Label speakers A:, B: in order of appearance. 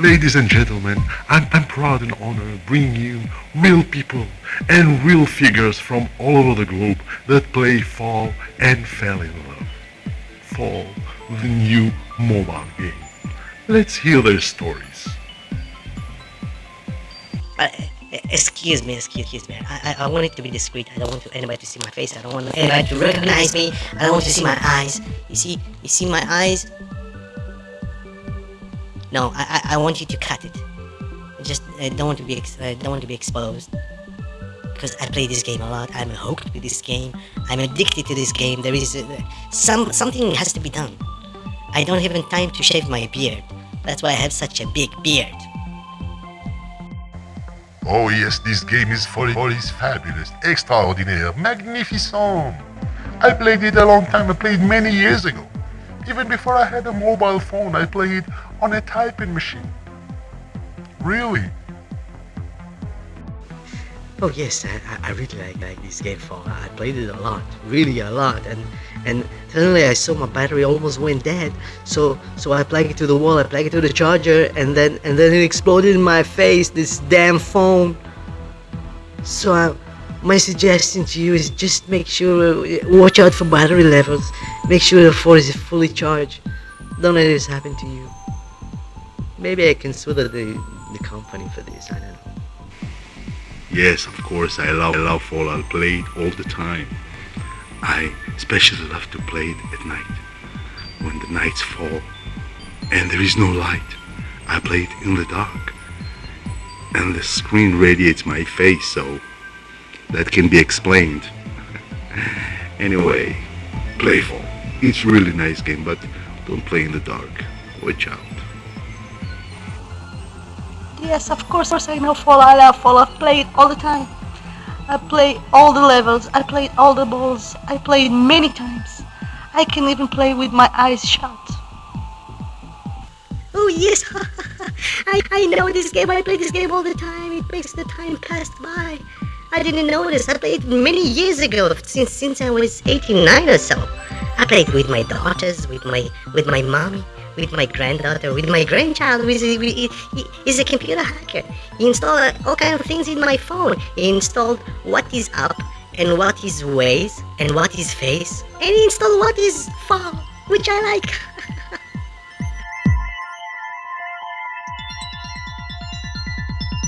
A: Ladies and gentlemen, I'm, I'm proud and honored bringing you real people and real figures from all over the globe that play Fall and fell in love. Fall, the new mobile game. Let's hear their stories.
B: Uh, excuse me, excuse me. I, I, I want it to be discreet. I don't want anybody to see my face. I don't want anybody to recognize me. I don't want to see my eyes. You see, you see my eyes? No, I, I, I want you to cut it. I just I don't want to be I don't want to be exposed. Because I play this game a lot. I'm hooked with this game. I'm addicted to this game. There is uh, some something has to be done. I don't have even time to shave my beard. That's why I have such a big beard.
A: Oh yes, this game is for, for is fabulous, extraordinaire, magnificent. I played it a long time. I played many years ago. Even before I had a mobile phone, I played on a typing machine. Really?
B: Oh yes, I, I really like, like this game for I played it a lot, really a lot, and and suddenly I saw my battery almost went dead. So so I plugged it to the wall, I plugged it to the charger, and then and then it exploded in my face. This damn phone. So I, my suggestion to you is just make sure watch out for battery levels. Make sure the phone is fully charged. Don't let this happen to you. Maybe I can sue the the company for this. I don't know.
A: Yes, of course, I love, I love Fall. I play it all the time. I especially love to play it at night. When the nights fall and there is no light, I play it in the dark. And the screen radiates my face, so that can be explained. anyway, play Fall. It's really nice game, but don't play in the dark. Watch out.
C: Yes, of course, I know Fall. I love Fall. I play it all the time. I play all the levels. I played all the balls. I played many times. I can even play with my eyes shut.
B: Oh yes, I, I know this game. I play this game all the time. It makes the time pass by. I didn't notice. I played many years ago, since since I was 89 or so. I played with my daughters, with my with my mommy, with my granddaughter, with my grandchild, he is a computer hacker. He installed all kind of things in my phone. He installed what is up and what is ways and what is face, and he installed what is fall, which I like.